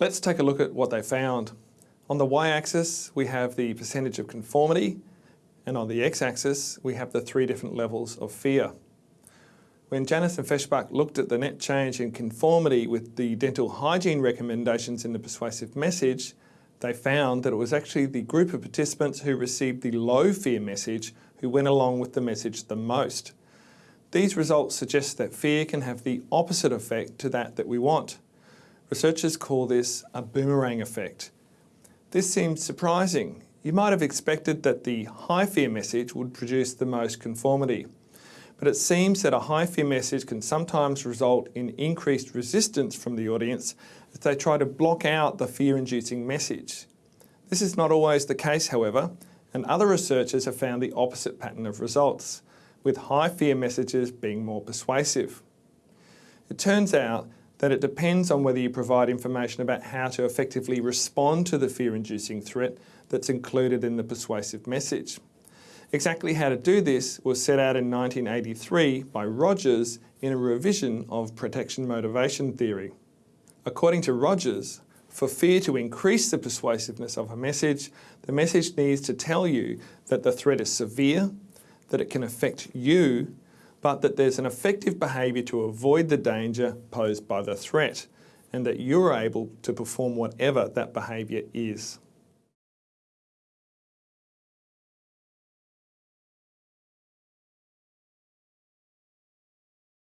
Let's take a look at what they found. On the y-axis, we have the percentage of conformity, and on the x-axis, we have the three different levels of fear. When Janis and Feshbach looked at the net change in conformity with the dental hygiene recommendations in the persuasive message, they found that it was actually the group of participants who received the low fear message who went along with the message the most. These results suggest that fear can have the opposite effect to that that we want. Researchers call this a boomerang effect. This seems surprising. You might have expected that the high fear message would produce the most conformity. But it seems that a high fear message can sometimes result in increased resistance from the audience as they try to block out the fear-inducing message. This is not always the case, however, and other researchers have found the opposite pattern of results, with high fear messages being more persuasive. It turns out that it depends on whether you provide information about how to effectively respond to the fear-inducing threat that's included in the persuasive message. Exactly how to do this was set out in 1983 by Rogers in a revision of protection motivation theory. According to Rogers, for fear to increase the persuasiveness of a message, the message needs to tell you that the threat is severe, that it can affect you, but that there's an effective behaviour to avoid the danger posed by the threat and that you're able to perform whatever that behaviour is.